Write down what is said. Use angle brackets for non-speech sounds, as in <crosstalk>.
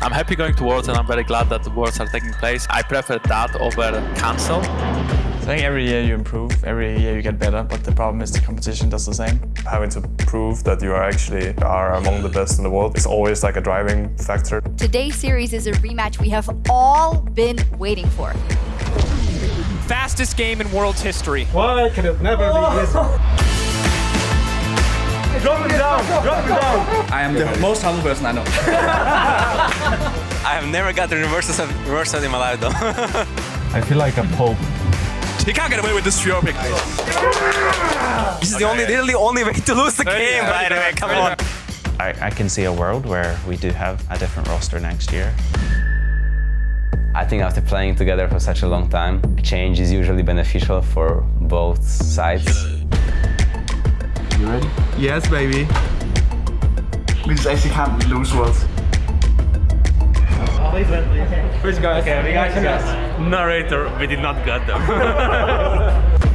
I'm happy going to Worlds and I'm very glad that the Worlds are taking place. I prefer that over cancel. I think every year you improve, every year you get better, but the problem is the competition does the same. Having to prove that you are actually are among the best in the world is always like a driving factor. Today's series is a rematch we have all been waiting for. Fastest game in world's history. Why can it never be oh. this? <laughs> Drop it down! Drop it down! I am the most humble person I know. <laughs> I have never got the reverse reversal in my life though. <laughs> I feel like a pope. He can't get away with this Fjord pick. This is the only, literally only way to lose the game, by the way. Come on. I, I can see a world where we do have a different roster next year. I think after playing together for such a long time, change is usually beneficial for both sides. You ready? Yes, baby. We just actually can't lose worlds. Which guy? Okay, we got you guys. Narrator, we did not get them. <laughs>